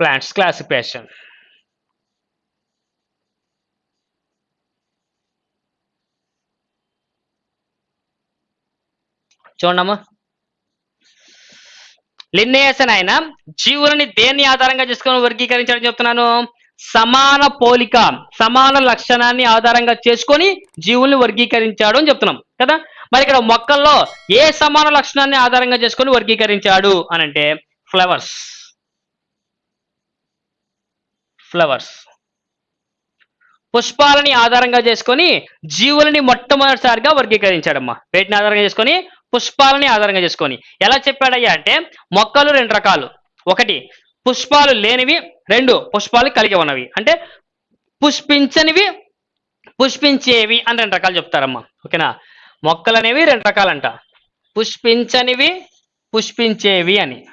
plants classification. చూడమ్మా లిన్నేయసన్ ఆయన జీవులని దేన్ని ఆధారంగా చేసుకొని వర్గీకరించడం చెప్తున్నాను? సమాన పోలిక సమాన లక్షణాన్ని ఆధారంగా చేసుకొని జీవుల్ని వర్గీకరించాడు అని చెప్తున్నాం కదా? మరి ఇక్కడ మొక్కల్లో ఏ సమాన లక్షణాన్ని ఆధారంగా చేసుకొని వర్గీకరించాడు అని అంటే ఫ్లవర్స్. ఫ్లవర్స్ పుష్పాలని ఆధారంగా చేసుకొని జీవులని మొట్టమొదటిసారిగా వర్గీకరించాడమ్మా. వేటిని ఆధారంగా చేసుకొని? పుష్పాలని ఆధారంగా చేసుకొని. ఎలా చెప్పాడయ్యా అంటే మొక్కలు రెండు రకాలు. ఒకటి పుష్పాలు లేనివి. రెండు పుష్పాలు కలిగి ఉన్నవి. అంటే పుష్పించనివి పుష్పించేవి అని రెండు రకాలు చెప్తారమ్మా. ఓకేనా? మొక్కలు అనేవి రెండు రకాలంట. పుష్పించనివి పుష్పించేవి అని.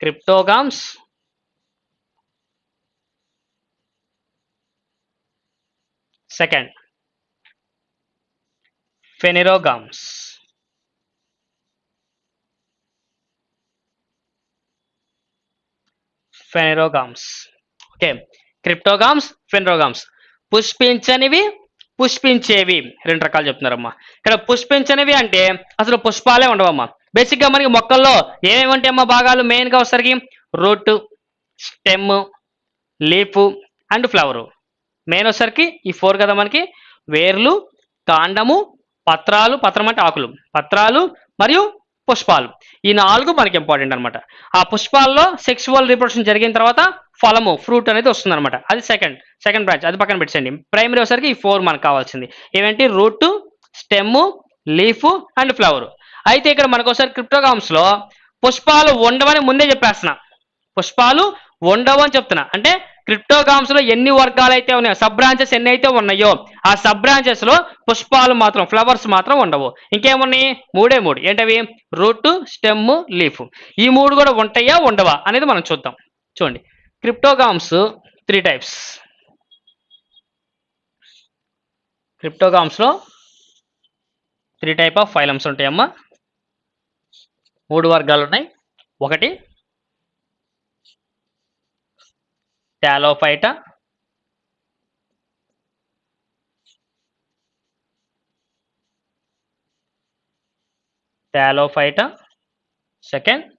Cryptogams second phanerogams phanerogams okay cryptogams phanerogams పుష్పించనివి పుష్పించేవి. రెండు రకాలు చెప్తున్నారమ్మా. ఇక్కడ పుష్పించనివి అంటే అసలు పుష్పాలే ఉండవమ్మా. బేసిక్గా మనకి మొక్కల్లో ఏమేమి ఉంటాయమ్మా భాగాలు? మెయిన్గా వచ్చేసరికి root stem leaf and flower main వచ్చేసరికి ఈ ఫోర్ కదా మనకి? వేర్లు కాండము పత్రాలు పత్రం అంటే ఆకులు. పత్రాలు మరియు పుష్పాలు. ఈ నాలుగు మనకి ఇంపార్టెంట్ అనమాట ఆ పుష్పాల్లో సెక్సువల్ రిప్రొడక్షన్ జరిగిన తర్వాత ఫలము ఫ్రూట్ అనేది వస్తుంది అనమాట అది సెకండ్ సెకండ్ బ్రాంచ్ అది పక్కన పెట్టండి ప్రైమరీ వచ్చేసరికి ఈ ఫోర్ మనకు కావాల్సింది. ఏవేంటి root stem leaf and flower అయితే ఇక్కడ మనకు ఒకసారి క్రిప్టోగామ్స్లో పుష్పాలు ఉండవని ముందే చెప్పేస్తున్నా. పుష్పాలు ఉండవు అని చెప్తున్నా. అంటే క్రిప్టోగామ్స్లో ఎన్ని వర్గాలు అయితే ఉన్నాయో సబ్ బ్రాంచెస్ ఎన్ని అయితే ఉన్నాయో ఆ సబ్ బ్రాంచెస్లో పుష్పాలు మాత్రం ఫ్లవర్స్ మాత్రం ఉండవు. ఇంకేమున్నాయి? మూడే మూడు. ఏంటవి? రూట్ స్టెమ్ లీఫ్ ఈ మూడు కూడా ఉంటాయా ఉండవా అనేది మనం చూద్దాం. చూడండి. క్రిప్టోగామ్స్ త్రీ టైప్స్ క్రిప్టోగామ్స్లో త్రీ టైప్ ఆఫ్ ఫైలమ్స్ ఉంటాయమ్మా. మూడు వర్గాలు ఉన్నాయి. ఒకటి thallophyta. Thallophyta. Second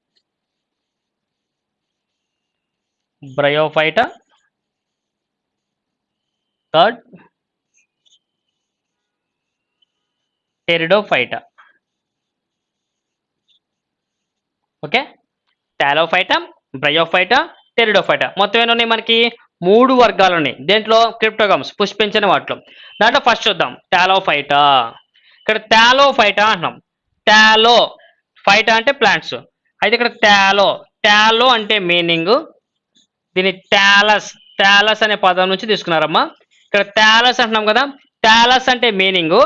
bryophyta. Third pteridophyta. Okay? Thallophyta bryophyta pteridophyta మొత్తం ఎన్ని ఉన్నాయి మనకి? మూడు వర్గాలు ఉన్నాయి. దేంట్లో? క్రిప్టోగమ్స్ పుష్పించిన వాటిలో. దాంట్లో ఫస్ట్ చూద్దాం. టాలోఫైటా ఇక్కడ టాలోఫైటా అంటున్నాం. టాలో ఫైటా అంటే ప్లాంట్స్ అయితే ఇక్కడ టాలో టాలో అంటే మీనింగ్ దీని టాలస్ టాలస్ అనే పదం నుంచి తీసుకున్నారమ్మా. ఇక్కడ టాలస్ అంటున్నాం కదా. టాలస్ అంటే మీనింగ్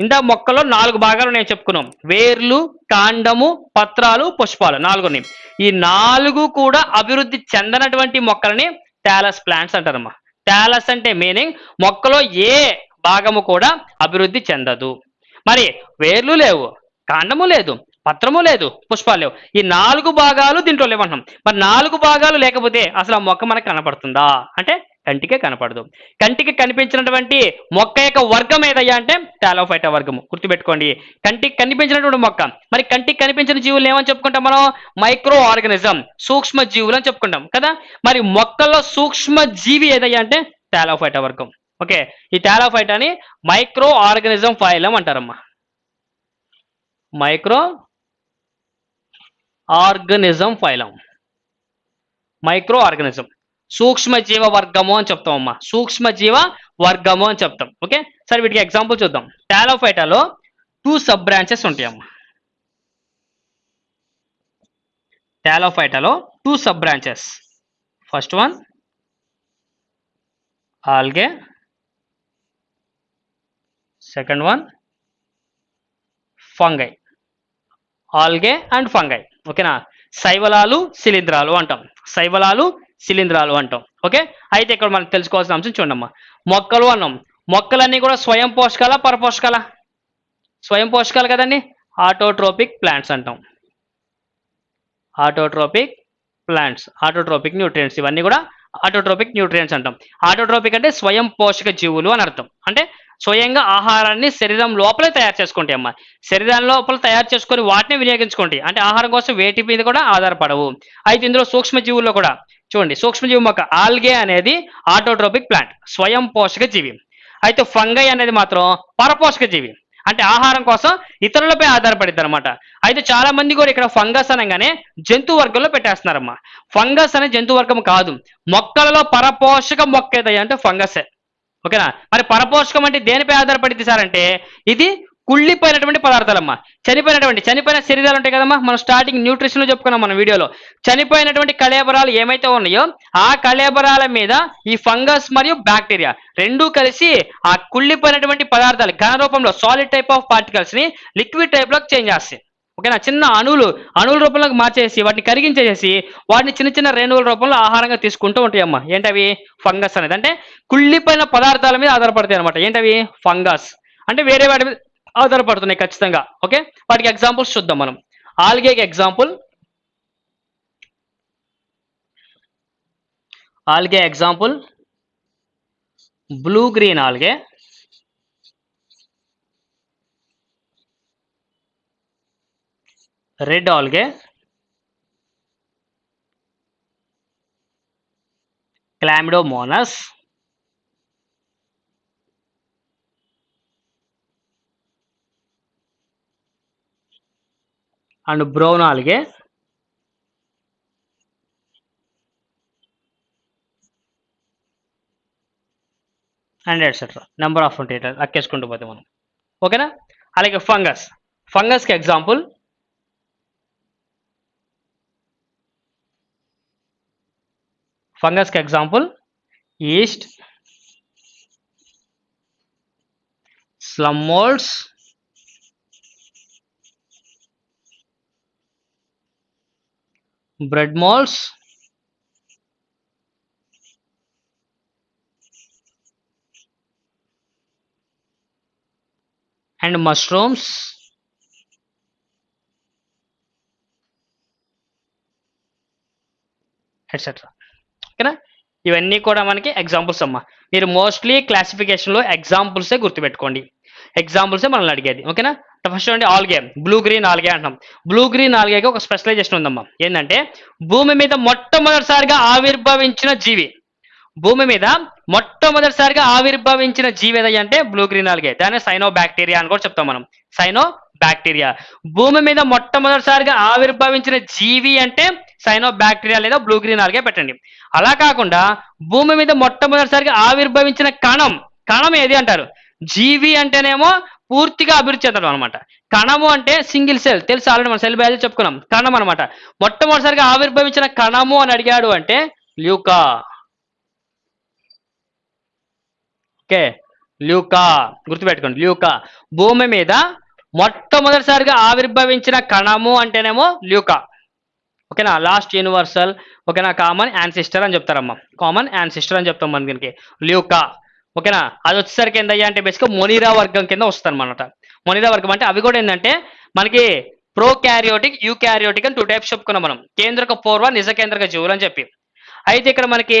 ఇందా మొక్కలో నాలుగు భాగాలు నేను చెప్పుకున్నాం. వేర్లు కాండము పత్రాలు పుష్పాలు నాలుగు ఈ నాలుగు కూడా అభివృద్ధి చెందనటువంటి మొక్కలని టాలస్ ప్లాంట్స్ అంటారమ్మా. టాలస్ అంటే మీనింగ్ మొక్కలో ఏ భాగము కూడా అభివృద్ధి చెందదు. మరి వేర్లు లేవు కాండము లేదు పత్రము లేదు పుష్పాలు లేవు. ఈ నాలుగు భాగాలు దీంట్లో లేవంటున్నాం. మరి నాలుగు భాగాలు లేకపోతే అసలు ఆ మొక్క మనకు కనపడుతుందా? అంటే కంటికే కనపడదు. కంటికి కనిపించినటువంటి మొక్క యొక్క వర్గం ఏదయ్యా అంటే టాలోఫైటా వర్గము. గుర్తుపెట్టుకోండి. కంటికి కనిపించినటువంటి మొక్క. మరి కంటికి కనిపించిన జీవులు ఏమని చెప్పుకుంటాం మనం? మైక్రో ఆర్గనిజం సూక్ష్మ జీవులు అని చెప్పుకుంటాం కదా? మరి మొక్కల్లో సూక్ష్మ జీవి ఏదయ్యా అంటే టాలోఫైటా వర్గం. ఓకే? ఈ టాలోఫైటాని micro organism phylum అంటారమ్మా. Micro organism phylum. Micro organism. సూక్ష్మ జీవ వర్గము అని చెప్తామమ్మా. సూక్ష్మ జీవ వర్గము అని చెప్తాం. ఓకే? సరే వీటికి ఎగ్జాంపుల్ చూద్దాం. టాలోఫైటాలో టూ సబ్ బ్రాంచెస్ ఉంటాయమ్మా. టాలోఫైటాలో two sub branches first one algae. Second one fungi algae and fungi ఓకేనా? శైవలాలు శిలీంధ్రాలు అంటాం. శైవలాలు శిలీంధ్రాలు అంటాం. ఓకే? అయితే ఇక్కడ మనం తెలుసుకోవాల్సిన అంశం చూడమ్మా మొక్కలు అన్నాం. మొక్కలన్నీ కూడా స్వయం పోషకాల పరపోషకాల? స్వయం పోషకాలు కదండి? ఆటోట్రోపిక్ ప్లాంట్స్ అంటాం. ఆటోట్రోపిక్ ప్లాంట్స్ ఆటోట్రోపిక్ న్యూట్రియంట్స్ ఇవన్నీ కూడా ఆటోట్రోపిక్ న్యూట్రియంట్స్ అంటాం. ఆటోట్రోపిక్ అంటే స్వయం పోషక జీవులు అని అర్థం. అంటే స్వయంగా ఆహారాన్ని శరీరం లోపలే తయారు చేసుకుంటాయి అమ్మా. శరీరం లోపల తయారు చేసుకొని వాటిని వినియోగించుకుంటాయి. అంటే ఆహారం కోసం వేటి మీద కూడా ఆధారపడవు. అయితే ఇందులో సూక్ష్మజీవుల్లో కూడా చూడండి సూక్ష్మజీవి మొక్క ఆల్గే అనేది ఆటోట్రోపిక్ ప్లాంట్ స్వయం పోషక జీవి అయితే ఫంగై అనేది మాత్రం పరపోషక జీవి అంటే ఆహారం కోసం ఇతరులపై ఆధారపడిద్ది అనమాట అయితే చాలా మంది కూడా ఇక్కడ ఫంగస్ అనగానే జంతు వర్గంలో పెట్టేస్తున్నారమ్మా. ఫంగస్ అనే జంతు వర్గం కాదు. మొక్కలలో పరపోషక మొక్క ఏదయ్యా అంటే ఫంగసే. ఓకేనా? మరి పరపోషకం అంటే దేనిపై ఆధారపడింది సార్ అంటే ఇది కుళ్ళిపోయినటువంటి పదార్థాలమ్మా. చనిపోయినటువంటి చనిపోయిన శరీరాలు ఉంటాయి కదమ్మా మనం స్టార్టింగ్ న్యూట్రిషన్ చెప్పుకున్నాం మన వీడియోలో. చనిపోయినటువంటి కళేబరాలు ఏమైతే ఉన్నాయో ఆ కళేబరాల మీద ఈ ఫంగస్ మరియు బ్యాక్టీరియా రెండూ కలిసి ఆ కుళ్ళిపోయినటువంటి పదార్థాలు ఘన రూపంలో సాలిడ్ టైప్ ఆఫ్ పార్టికల్స్ని లిక్విడ్ టైప్లోకి చేంజ్ చేస్తాయి. ఓకేనా? చిన్న అణువులు అణువుల రూపంలోకి మార్చేసి వాటిని కరిగించేసి వాటిని చిన్న చిన్న రేణువుల రూపంలో ఆహారంగా తీసుకుంటూ ఉంటాయమ్మా ఏంటవి? ఫంగస్ అనేది. అంటే కుళ్ళిపోయిన పదార్థాల మీద ఆధారపడతాయి అనమాట ఏంటవి? ఫంగస్. అంటే వేరే వాటి మీద ఆధారపడుతున్నాయి ఖచ్చితంగా. ఓకే? వాటికి ఎగ్జాంపుల్స్ చూద్దాం మనం. ఆల్గేకి example algae example blue green algae. Red algae. Chlamydomonas and brown algae and etcetera number of ఉంటాయి ఇట్లా లెక్కేసుకుంటూ పోతే మనం. ఓకేనా? అలాగే ఫంగస్. ఫంగస్కి example. ఫంగస్కి example. Yeast. Slime bread bread and and mushrooms. Etcetera ఓకేనా? ఇవన్నీ కూడా మనకి ఎగ్జాంపుల్స్ అమ్మా. మీరు మోస్ట్లీ క్లాసిఫికేషన్లో ఎగ్జాంపుల్సే గుర్తుపెట్టుకోండి. ఎగ్జాంపుల్సే మనల్ని అడిగేది. ఓకేనా? ఫస్ట్ చూడండి ఆల్గే బ్లూ గ్రీన్ ఆల్గే అంటాం. బ్లూ గ్రీన్ ఆల్గేకి ఒక స్పెషలైజేషన్ ఉందమ్మా. ఏంటంటే భూమి మీద మొట్టమొదటిసారిగా ఆవిర్భవించిన జీవి. భూమి మీద మొట్టమొదటిసారిగా ఆవిర్భవించిన జీవి ఏదయ్య అంటే బ్లూ గ్రీన్ ఆల్గే దాన్ని సైనో బ్యాక్టీరియా అని కూడా చెప్తాం మనం. సైనో బ్యాక్టీరియా భూమి మీద మొట్టమొదటిసారిగా ఆవిర్భవించిన జీవి అంటే సైనో బ్యాక్టీరియా లేదా బ్లూ గ్రీన్ ఆల్గే పెట్టండి. అలా కాకుండా భూమి మీద మొట్టమొదటిసారిగా ఆవిర్భవించిన కణం. కణం ఏది అంటారు? జీవి అంటేనేమో పూర్తిగా అభివృద్ధి చెందడం అనమాట కణము అంటే సింగిల్ సెల్. తెలుసు? ఆల్రెడీ మన సెల్ బయాలజీ చెప్పుకున్నాం. కణం అనమాట మొట్టమొదటిసారిగా ఆవిర్భవించిన కణము అని అడిగాడు అంటే ల్యూకా. ఓకే. ల్యూకా. గుర్తుపెట్టుకోండి. ల్యూకా. భూమి మీద మొట్టమొదటిసారిగా ఆవిర్భవించిన కణము అంటేనేమో ల్యూకా. ఓకేనా? లాస్ట్ యూనివర్సల్ ఓకేనా? కామన్ యాన్సిస్టర్ అని చెప్తారమ్మా. కామన్ యాన్సిస్టర్ అని చెప్తాం మన దీనికి. ల్యూకా. ఓకేనా? అది వచ్చేసరికి ఏందయ్యా అంటే బేసిక్గా మొనీరా వర్గం కింద వస్తుంది అనమాట మొనీరా వర్గం అంటే అవి కూడా ఏంటంటే మనకి ప్రో క్యారియోటిక్ యూ క్యారియోటిక్ అని టూ టైప్స్ చెప్పుకున్నాం మనం. కేంద్రక పూర్వ నిజ కేంద్రక జీవులు అని చెప్పి. అయితే ఇక్కడ మనకి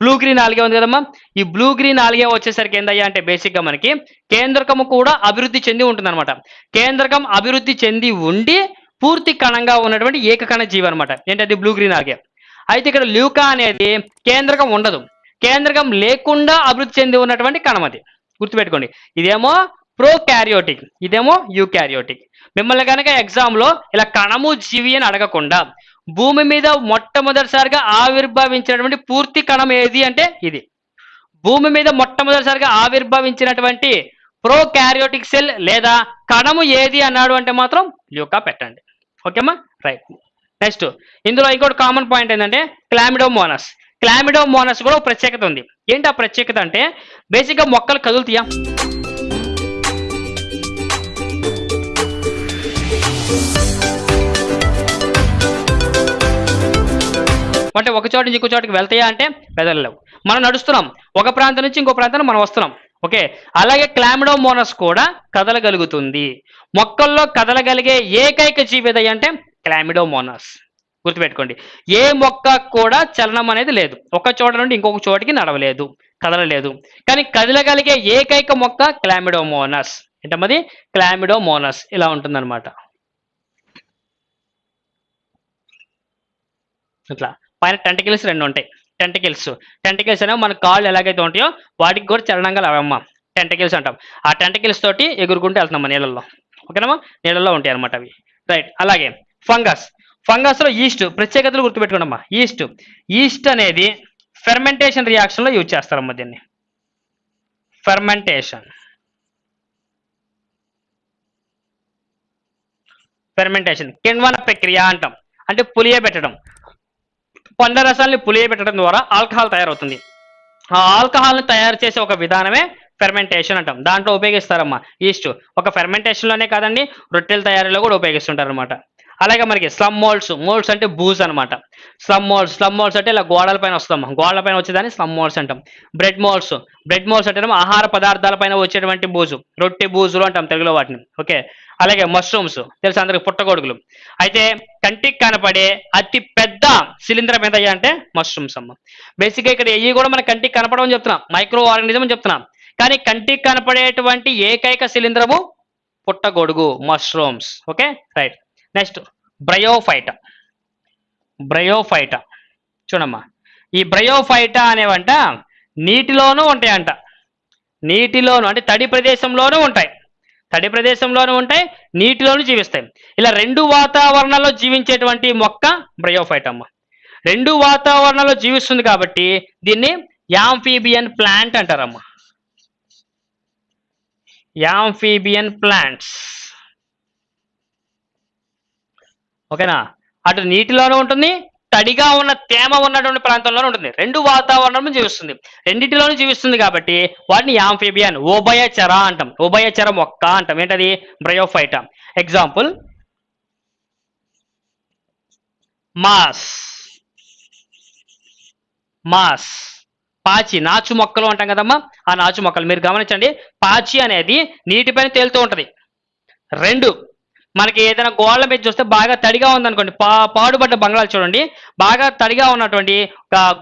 బ్లూ గ్రీన్ ఆల్గే ఉంది కదమ్మా. ఈ బ్లూ గ్రీన్ ఆల్గే వచ్చేసరికి ఏందయ్యా అంటే బేసిక్గా మనకి కేంద్రకము కూడా అభివృద్ధి చెంది ఉంటుంది అనమాట కేంద్రకం అభివృద్ధి చెంది ఉండి పూర్తి కణంగా ఉన్నటువంటి ఏకకణ జీవి అనమాట ఏంటది? బ్లూ గ్రీన్ ఆల్గే అయితే ఇక్కడ ల్యూకా అనేది కేంద్రకం ఉండదు. కేంద్రకం లేకుండా అభివృద్ధి చెంది ఉన్నటువంటి కణం అది. గుర్తుపెట్టుకోండి. ఇదేమో ప్రో క్యారియోటిక్ ఇదేమో యూ క్యారియోటిక్ మిమ్మల్ని కనుక ఎగ్జామ్లో ఇలా కణము జీవి అని అడగకుండా భూమి మీద మొట్టమొదటిసారిగా ఆవిర్భవించినటువంటి పూర్తి కణం ఏది అంటే ఇది. భూమి మీద మొట్టమొదటిసారిగా ఆవిర్భవించినటువంటి ప్రో క్యారియోటిక్ సెల్ లేదా కణము ఏది అన్నాడు అంటే మాత్రం ల్యూకా పెట్టండి. ఓకేమా? రైట్. నెక్స్ట్ ఇందులో ఇంకోటి కామన్ పాయింట్ ఏంటంటే క్లామిడోమోనస్. క్లామిడోమోనస్ కూడా ఒక ప్రత్యేకత ఉంది. ఏంటి ఆ ప్రత్యేకత అంటే బేసిక్గా మొక్కలు కదులుతాయా అంటే ఒక చోట నుంచి ఇంకో చోటకి వెళ్తాయా అంటే వెదలలేవు. మనం నడుస్తున్నాం. ఒక ప్రాంతం నుంచి ఇంకో ప్రాంతానికి మనం వస్తున్నాం. ఓకే? అలాగే క్లామిడోమోనస్ కూడా కదలగలుగుతుంది. మొక్కల్లో కదలగలిగే ఏకైక జీవిదయ అంటే క్లామిడోమోనస్. గుర్తుపెట్టుకోండి. ఏ మొక్క కూడా చలనం అనేది లేదు. ఒక చోట నుండి ఇంకొక చోటికి నడవలేదు కదలలేదు. కానీ కదలగలిగే ఏకైక మొక్క క్లామిడోమోనస్. ఏంటమ్మది క్లామిడోమోనస్. ఇలా ఉంటుందన్నమాట. ఇట్లా. పైన టెంటికల్స్ రెండు ఉంటాయి. టెంటికల్స్ టెంటికల్స్ అనేవి మన కాళ్ళు ఎలాగైతే ఉంటాయో వాటికి కూడా చలనంగా అవమ్మ టెంటికల్స్ అంటాం. ఆ టెంటికల్స్ తోటి ఎగురుకుంటూ వెళ్తున్నాం నీళ్ళల్లో. ఓకేనమ్మా నీళ్ళల్లో ఉంటాయి అనమాట అవి. రైట్ అలాగే ఫంగస్ ఫంగస్లో ఈస్ట్ ప్రత్యేకతలు గుర్తుపెట్టుకోండమ్మా. ఈస్ట్. ఈస్ట్ అనేది ఫెర్మెంటేషన్ రియాక్షన్లో యూజ్ చేస్తారమ్మా దీన్ని. ఫెర్మెంటేషన్. ఫెర్మెంటేషన్. కిణ్వన ప్రక్రియ అంటాం. అంటే పులియబెట్టడం పండ్ల రసాల్ని పులియబెట్టడం ద్వారా ఆల్కహాల్ తయారవుతుంది. ఆ ఆల్కహాల్ని తయారు చేసే ఒక విధానమే ఫెర్మెంటేషన్ అంటాం. దాంట్లో ఉపయోగిస్తారమ్మా. ఈస్ట్. ఒక ఫెర్మెంటేషన్లోనే కాదండి రొట్టెల తయారీలో కూడా ఉపయోగిస్తుంటారు అనమాట అలాగే మనకి స్లమ్ మోల్డ్స్ మోల్డ్స్ అంటే బూజ్ అనమాట స్లమ్ మోల్డ్స్ స్లమ్ మోల్డ్స్ అంటే ఇలా గోడల పైన వస్తాం గోడల పైన వచ్చేదాన్ని స్లమ్ మోల్డ్స్ అంటాం. బ్రెడ్ మోల్డ్స్ బ్రెడ్ మోల్డ్స్ అంటే ఆహార పదార్థాల పైన వచ్చేటువంటి బూజు రొట్టె బూజులు అంటాం తెలుగులో వాటిని. ఓకే అలాగే మష్రూమ్స్ తెలుసు అందరికి? పుట్టగొడుగులు. అయితే కంటికి కనపడే అతి పెద్ద శిలీంధ్రం ఏదయ్యా అంటే మష్రూమ్స్ అమ్మ. బేసిక్గా ఇక్కడ ఇవి కూడా మన కంటికి కనపడమని చెప్తున్నాం. మైక్రో ఆర్గానిజం అని చెప్తున్నాం. కానీ కంటికి కనపడేటువంటి ఏకైక శిలీంద్రము పుట్టగొడుగు mushrooms okay right next bryophyta. Bryophyta. చూడమ్మా. ఈ బ్రయోఫైటా అనేవంట నీటిలోనూ ఉంటాయంట. నీటిలోను అంటే తడి ప్రదేశంలోనూ ఉంటాయి. తడి ప్రదేశంలోనూ ఉంటాయి నీటిలోనూ జీవిస్తాయి. ఇలా రెండు వాతావరణాల్లో జీవించేటువంటి మొక్క బ్రయోఫైట్ అమ్మ రెండు వాతావరణాల్లో జీవిస్తుంది కాబట్టి దీన్ని యాంఫీబియన్ ప్లాంట్ అంటారమ్మా. Amphibian plants. ఓకేనా? అటు నీటిలోనూ ఉంటుంది తడిగా ఉన్న తేమ ఉన్నటువంటి ప్రాంతంలోనే ఉంటుంది. రెండు వాతావరణం జీవిస్తుంది. రెండింటిలోనూ జీవిస్తుంది కాబట్టి వాటిని యాంఫిబియన్ ఉభయచర అంటాం. ఉభయచర మొక్క అంటాం. ఏంటది? బ్రయోఫైట. Example moss. మాస్. పాచి నాచు మొక్కలు అంటాం కదమ్మా. ఆ నాచు మొక్కలు మీరు గమనించండి. పాచి అనేది నీటిపైన తేలుతూ ఉంటుంది. రెండు మనకి ఏదైనా గోడల మీద చూస్తే బాగా తడిగా ఉందనుకోండి పా పాడుబడ్డ బంగ్లాలు చూడండి. బాగా తడిగా ఉన్నటువంటి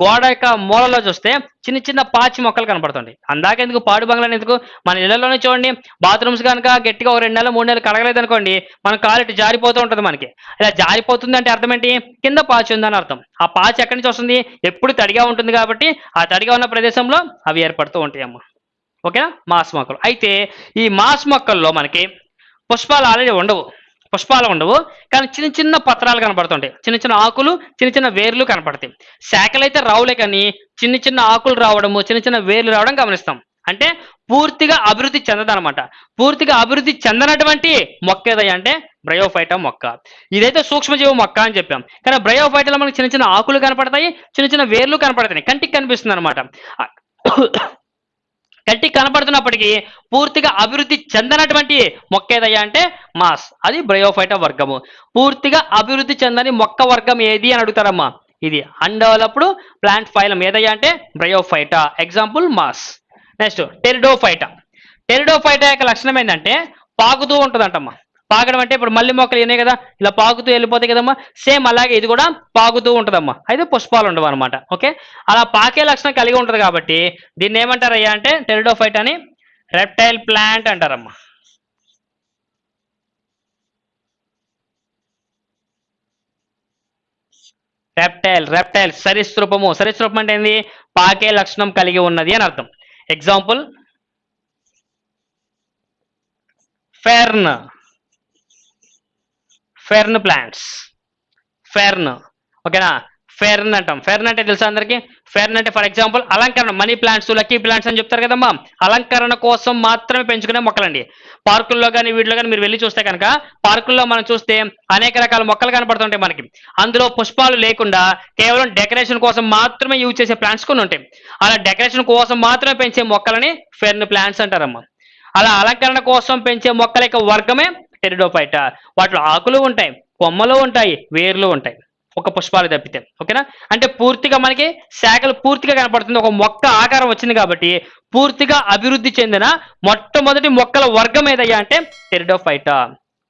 గోడ యొక్క మూలలో చూస్తే చిన్న చిన్న పాచి మొక్కలు కనపడుతుంది అందాక ఎందుకు పాడు బంగ్లాలు ఎందుకు? మన ఇళ్ళలోనే చూడండి బాత్రూమ్స్ కనుక గట్టిగా ఒక రెండు నెలలు మూడు నెలలు కడగలేదు అనుకోండి మన కాలు ఇటు జారిపోతూ ఉంటుంది మనకి. ఇలా జారిపోతుంది అంటే అర్థం ఏంటి? కింద పాచి ఉందని అర్థం. ఆ పాచి ఎక్కడి నుంచి వస్తుంది? ఎప్పుడు తడిగా ఉంటుంది కాబట్టి ఆ తడిగా ఉన్న ప్రదేశంలో అవి ఏర్పడుతూ ఉంటాయి అమ్మ ఓకేనా? మాస్ మొక్కలు. అయితే ఈ మాస్ మొక్కల్లో మనకి పుష్పాలు ఆల్రెడీ ఉండవు. పుష్పాలు ఉండవు. కానీ చిన్న చిన్న పత్రాలు కనపడుతుంటాయి చిన్న చిన్న ఆకులు చిన్న చిన్న వేర్లు కనపడతాయి. శాఖలు అయితే రావులే కానీ చిన్న చిన్న ఆకులు రావడము చిన్న చిన్న వేర్లు రావడం గమనిస్తాం. అంటే పూర్తిగా అభివృద్ధి చెందదనమాట. పూర్తిగా అభివృద్ధి చెందనటువంటి మొక్క ఏదయ్యా అంటే బ్రయోఫైటా మొక్క. ఇదైతే సూక్ష్మజీవి మొక్క అని చెప్పాం. కానీ బ్రయోఫైటలో మనకి చిన్న చిన్న ఆకులు కనపడతాయి చిన్న చిన్న వేర్లు కనపడతాయి కంటికి కనిపిస్తుంది అనమాట కంటికి కనపడుతున్నప్పటికీ పూర్తిగా అభివృద్ధి చెందనటువంటి మొక్క ఏదయ్యా అంటే మాస్. అది బ్రయోఫైటా వర్గము. పూర్తిగా అభివృద్ధి చెందని మొక్క వర్గం ఏది అని అడుగుతారమ్మా. ఇది అన్డెవలప్డ్ ప్లాంట్ ఫైలం ఏదయ్యా అంటే bryophyta. Example moss. Next pteridophyta. Pteridophyta యొక్క లక్షణం ఏంటంటే పాకుతూ ఉంటుందంటమ్మా. పాకడం అంటే ఇప్పుడు మల్లి మొక్కలు ఉన్నాయి కదా. ఇలా పాకుతూ వెళ్ళిపోతాయి కదమ్మా. సేమ్ అలాగే ఇది కూడా పాకుతూ ఉంటుందమ్మా. అయితే పుష్పాలు ఉండవు అనమాట ఓకే? అలా పాకే లక్షణం కలిగి ఉంటుంది కాబట్టి దీన్ని ఏమంటారయ్యా అంటే టెరిడోఫైట్ అని రెప్టైల్ ప్లాంట్ అంటారమ్మా. రెప్టైల్ రెప్టైల్ సరీసృపము సరీసృపం అంటే ఏంది? పాకే లక్షణం కలిగి ఉన్నది అని అర్థం. Example fern fern plants fern ఓకేనా ఫెర్న్ అంటాం. ఫెర్న్ అంటే తెలుసా అందరికి? ఫెర్న్ అంటే ఫర్ ఎగ్జాంపుల్ అలంకరణ మనీ ప్లాంట్స్ లక్కీ ప్లాంట్స్ అని చెప్తారు కదమ్మా. అలంకరణ కోసం మాత్రమే పెంచుకునే మొక్కలండి. పార్కుల్లో కానీ వీటిలో కానీ మీరు వెళ్ళి చూస్తే కనుక పార్కుల్లో మనం చూస్తే అనేక రకాల మొక్కలు కనపడుతుంటాయి మనకి. అందులో పుష్పాలు లేకుండా కేవలం డెకరేషన్ కోసం మాత్రమే యూజ్ చేసే ప్లాంట్స్ కొన్ని ఉంటాయి. అలా డెకరేషన్ కోసం మాత్రమే పెంచే మొక్కలని ఫెర్న్ ప్లాంట్స్ అంటారమ్మా. అలా అలంకరణ కోసం పెంచే మొక్కల యొక్క వర్గమే టెరిడోఫైటా వాటిలో ఆకులు ఉంటాయి కొమ్మలు ఉంటాయి వేర్లు ఉంటాయి. ఒక పుష్పాలు తప్పితే ఓకేనా? అంటే పూర్తిగా మనకి శాఖలు పూర్తిగా కనపడుతుంది. ఒక మొక్క ఆకారం వచ్చింది కాబట్టి పూర్తిగా అభివృద్ధి చెందిన మొట్టమొదటి మొక్కల వర్గం ఏదయ్యా అంటే టెరిడోఫైటా.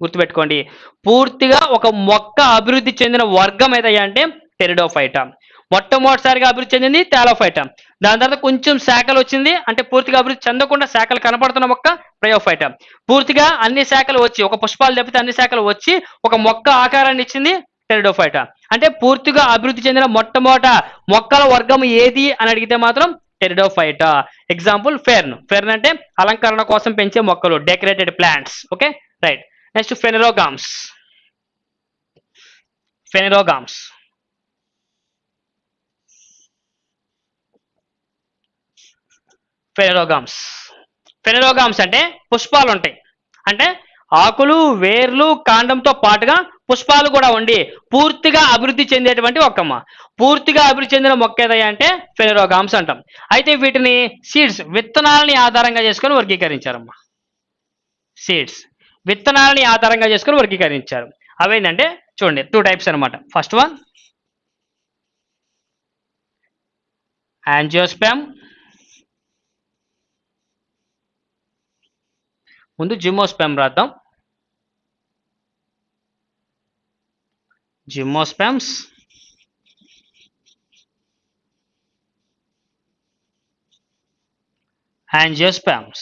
గుర్తుపెట్టుకోండి. పూర్తిగా ఒక మొక్క అభివృద్ధి చెందిన వర్గం ఏదయ్యా అంటే టెరిడోఫైటా. మొట్టమొదటిసారిగా అభివృద్ధి చెందింది టాలోఫైటా దాని తర్వాత కొంచెం శాఖలు వచ్చింది. అంటే పూర్తిగా అభివృద్ధి చెందకుండా శాఖలు కనపడుతున్న మొక్క ప్రయోఫైటా పూర్తిగా అన్ని శాఖలు వచ్చి ఒక పుష్పాలు తప్పితే అన్ని శాఖలు వచ్చి ఒక మొక్క ఆకారాన్ని ఇచ్చింది టెరిడోఫైటా. అంటే పూర్తిగా అభివృద్ధి చెందిన మొట్టమొదట మొక్కల వర్గం ఏది అని అడిగితే మాత్రం టెరిడోఫైటా. ఎగ్జాంపుల్ ఫెర్న్ ఫెర్న్ అంటే అలంకరణ కోసం పెంచే మొక్కలు decorated plants okay right next phanerogams phanerogams phanerogams phanerogams అంటే పుష్పాలు ఉంటాయి అంటే ఆకులు వేర్లు కాండంతో పాటుగా పుష్పాలు కూడా ఉండి పూర్తిగా అభివృద్ధి చెందేటువంటి మొక్కమ్మ. పూర్తిగా అభివృద్ధి చెందిన మొక్క ఏదయ్యా అంటే అంటాం. అయితే వీటిని సీడ్స్ విత్తనాలని ఆధారంగా చేసుకొని వర్గీకరించారమ్మా. సీడ్స్ విత్తనాలని ఆధారంగా చేసుకొని వర్గీకరించారు. అవేంటంటే చూడండి టూ టైప్స్ అనమాట ఫస్ట్ వన్ యాంజియోస్పామ్. ముందు జిమోస్పామ్ రాద్దాం. Gymnosperms angiosperms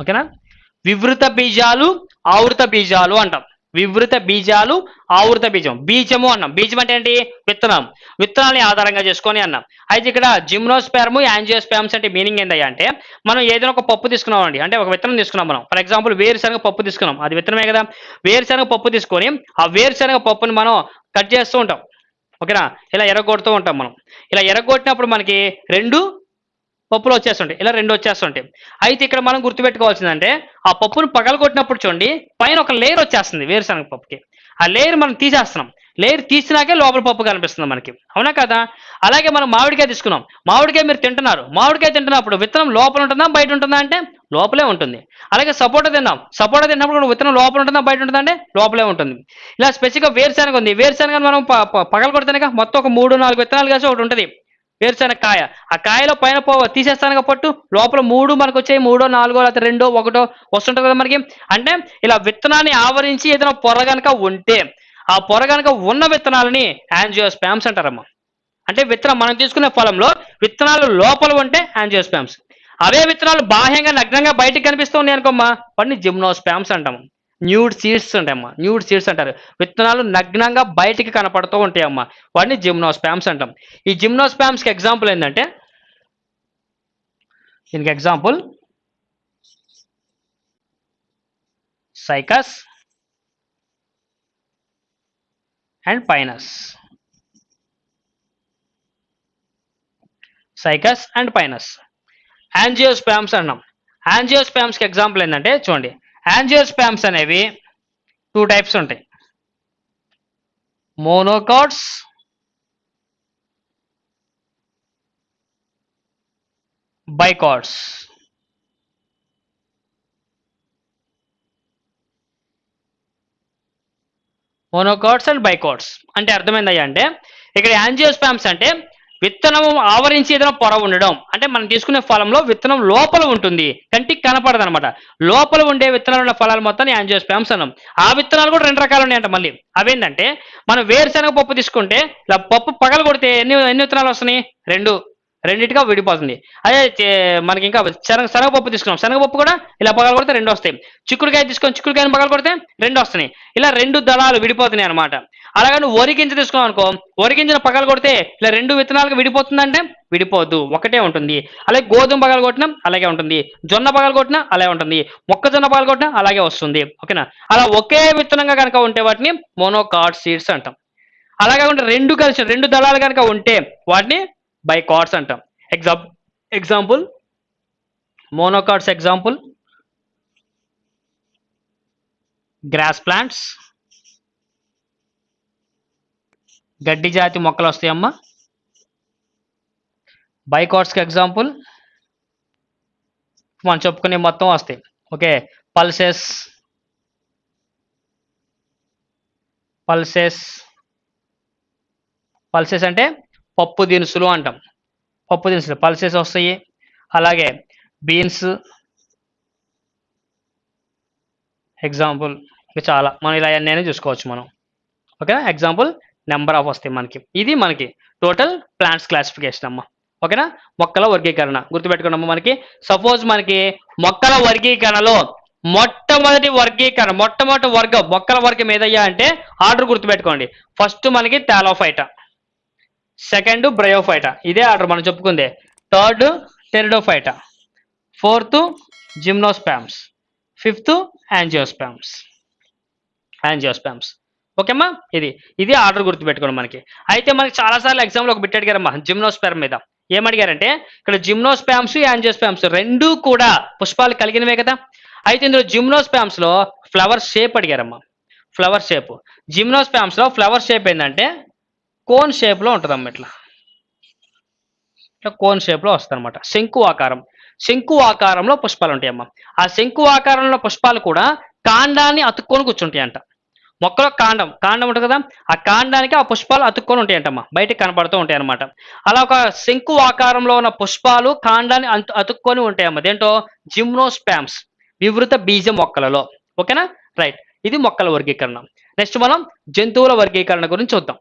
ఓకేనా వివృత బీజాలు ఆవృత బీజాలు అంటాం. వివృత బీజాలు ఆవృత బీజం. బీజము అన్నాం. బీజం అంటే ఏంటి? విత్తనం. విత్తనాన్ని ఆధారంగా చేసుకొని అన్నాం. అయితే ఇక్కడ జిమ్నోస్పెర్మ్ యాంజియోస్పామ్స్ అంటే మీనింగ్ ఏంటయ్యా అంటే మనం ఏదైనా ఒక పప్పు తీసుకున్నాం అండి అంటే ఒక విత్తనం తీసుకున్నాం మనం. ఫర్ ఎగ్జాంపుల్ వేరుశనగ పప్పు తీసుకున్నాం. అది విత్తనమే కదా. వేరుశనగ పప్పు తీసుకొని ఆ వేరుశనగ పప్పుని మనం కట్ చేస్తూ ఉంటాం. ఓకేనా? ఇలా ఎరగొడుతూ ఉంటాం మనం. ఇలా ఎరగొట్టినప్పుడు మనకి రెండు పప్పులు వచ్చేస్తుంటాయి. ఇలా రెండు వచ్చేస్తుంటాయి. అయితే ఇక్కడ మనం గుర్తుపెట్టుకోవాల్సిందంటే ఆ పప్పును పగలగొట్టినప్పుడు చూడండి పైన ఒక లేయర్ వచ్చేస్తుంది వేరుశనగ పప్పుకి. ఆ లేయర్ మనం తీసేస్తున్నాం. లేయర్ తీసినాకే లోపల పప్పు కనిపిస్తుంది మనకి. అవునా కదా? అలాగే మనం మామిడికాయ తీసుకున్నాం. మామిడికాయ మీరు తింటున్నారు. మామిడికాయ తింటున్నప్పుడు విత్తనం లోపల ఉంటుందా బయట ఉంటుందా అంటే లోపలే ఉంటుంది. అలాగే సపోటా తిన్నాం. సపోటా తిన్నప్పుడు కూడా విత్తనం లోపల ఉంటుందా బయట ఉంటుందా అంటే లోపలే ఉంటుంది. ఇలా స్పెసిఫిక్గా వేరుశనగ ఉంది. వేరుశనగ మనం ప- పగల కొడితేనే మొత్తం ఒక మూడు నాలుగు విత్తనాలు కలిసి ఒకటి ఉంటుంది. వేరుశనగ కాయ ఆ కాయలో పైన పో తీసేస్తాను పట్టు. లోపల మూడు మనకు వచ్చాయి. మూడో నాలుగో లేకపోతే రెండో ఒకటో వస్తుంటుంది కదా మనకి. అంటే ఇలా విత్తనాన్ని ఆవరించి ఏదైనా పొర గనక ఉంటే ఆ పొర గనక ఉన్న విత్తనాలని యాంజియోస్పామ్స్ అంటారమ్మా. అంటే విత్తనం మనం తీసుకునే ఫలంలో విత్తనాలు లోపల ఉంటే యాంజియోస్పామ్స్. అవే విత్తనాలు బాహ్యంగా నగ్నంగా బయటకు కనిపిస్తూ ఉన్నాయి అనుకోమ్మా. వాటిని జిమ్నోస్పామ్స్ అంటాము. న్యూడ్ సీడ్స్ ఉంటాయమ్మా న్యూడ్ సీడ్స్ అంటారు. విత్తనాలు నగ్నంగా బయటికి కనపడుతూ ఉంటాయమ్మా. వాటిని జిమ్నోస్పామ్స్ అంటాం. ఈ జిమ్నోస్పామ్స్కి ఎగ్జాంపుల్ ఏంటంటే దీనికి example cycas and pinus. Cycas and pinus. Angiosperms అన్నాం. యాంజియోస్పామ్స్కి ఎగ్జాంపుల్ ఏంటంటే చూడండి. యాంజియోస్పామ్స్ అనేవి టూ టైప్స్ ఉంటాయి. Monocots dicots monocots and dicots అంటే అర్థమైందయ్యా అంటే ఇక్కడ యాంజియోస్పామ్స్ అంటే విత్తనం ఆవరించి ఏదైనా పొర ఉండడం అంటే మనం తీసుకునే ఫలంలో విత్తనం లోపల ఉంటుంది కంటికి కనపడదు అనమాట లోపల ఉండే విత్తనాలు ఉన్న ఫలాలు మొత్తం యాంజియోస్పామ్స్ అన్నాం. ఆ విత్తనాలు కూడా రెండు రకాలు ఉన్నాయంట మళ్ళీ. అవేంటంటే మనం వేరుశనగ పప్పు తీసుకుంటే ఇలా పప్పు పగల కొడితే ఎన్ని ఎన్ని విత్తనాలు వస్తున్నాయి? రెండు. రెండింటిగా విడిపోతుంది. అదే మనకి ఇంకా శనగ శనగపప్పు తీసుకున్నాం. శనగపప్పు కూడా ఇలా పగల కొడితే రెండు వస్తాయి. చిక్కుడుకాయ తీసుకొని చిక్కుడుకాయని పగల కొడితే రెండు వస్తున్నాయి. ఇలా రెండు దళాలు విడిపోతున్నాయి అనమాట అలాగే నువ్వు వరి గింజ తీసుకున్నావు అనుకో వరి గింజను పగల కొడితే ఇలా రెండు విత్తనాలకు విడిపోతుందంటే విడిపోద్దు ఒకటే ఉంటుంది. అలాగే గోధుమ పగల కొట్టినా అలాగే ఉంటుంది. జొన్న పగల కొట్టినా అలాగే ఉంటుంది. మొక్కజొన్న పగల కొట్టినా అలాగే వస్తుంది. ఓకేనా? అలా ఒకే విత్తనంగా కనుక ఉంటే వాటిని మోనోకాట్ సీడ్స్ అంటాం. అలాగే ఉంటే రెండు కలిసి రెండు దళాలు కనుక ఉంటే వాటిని బై కార్డ్స్ అంటాం. ఎగ్జా example monochords example grass plants గడ్డి జాతి మొక్కలు వస్తాయమ్మా. బైకాట్స్కి ఎగ్జాంపుల్ మనం చెప్పుకునే మొత్తం వస్తాయి. ఓకే పల్సెస్ పల్సెస్ పల్సెస్ అంటే పప్పు దినుసులు అంటాం. పప్పు దినుసులు పల్సెస్ వస్తాయి. అలాగే బీన్స్. ఎగ్జాంపుల్ ఇంకా చాలా. మనం ఇలా అన్నీ చూసుకోవచ్చు మనం. ఓకేనా? ఎగ్జాంపుల్ నెంబర్ ఆఫ్ వస్తాయి మనకి. ఇది మనకి టోటల్ ప్లాంట్స్ క్లాసిఫికేషన్ అమ్మ. ఓకేనా? మొక్కల వర్గీకరణ. గుర్తుపెట్టుకున్నాము మనకి. సపోజ్ మనకి మొక్కల వర్గీకరణలో మొట్టమొదటి వర్గీకరణ మొట్టమొదటి వర్గం మొక్కల వర్గం ఏదయ్యా అంటే ఆర్డర్ గుర్తుపెట్టుకోండి. ఫస్ట్ మనకి టాలోఫైటా సెకండ్ బ్రయోఫైటా. ఇదే ఆర్డర్ మనం చెప్పుకుందే. Third pteridophyte. Fourth gymnosperms. Fifth angiosperms. Angiosperms. ఓకేమ్మా? ఇది. ఇది ఆర్డర్ గుర్తుపెట్టుకోండి మనకి. అయితే మనకి చాలాసార్లు ఎగ్జామ్లో ఒక బిట్ అడిగారమ్మా జిమ్నోస్పామ్ మీద. ఏమడిగారంటే ఇక్కడ జిమ్నోస్పామ్స్ యాంజియోస్పామ్స్ రెండూ కూడా పుష్పాలు కలిగినవే కదా. అయితే ఇందులో జిమ్నోస్పామ్స్లో flower shape అడిగారమ్మా. Flower shape. జిమ్నోస్పామ్స్లో flower shape ఏంటంటే కోన్ షేప్లో ఉంటుంది అమ్మ ఇట్లా. ఇట్లా కోన్ షేప్లో వస్తుంది అనమాట శంకు ఆకారం. శంకు ఆకారంలో పుష్పాలు ఉంటాయమ్మా. ఆ శంకు ఆకారంలో పుష్పాలు కూడా కాండాన్ని అతుక్కొని కూర్చుంటాయి అంట మొక్కలో కాండం. కాండం ఉంటుంది కదా? ఆ కాండానికి ఆ పుష్పాలు అతుక్కొని ఉంటాయంటమ్మా. బయటకు కనపడుతూ ఉంటాయి అనమాట అలా ఒక శంకు ఆకారంలో ఉన్న పుష్పాలు కాండాన్ని అంతు అతుక్కొని ఉంటాయమ్మా. దేంటో జిమ్నోస్పామ్స్. వివృత బీజ మొక్కలలో. ఓకేనా? రైట్. ఇది మొక్కల వర్గీకరణ. నెక్స్ట్ మనం జంతువుల వర్గీకరణ గురించి చూద్దాం.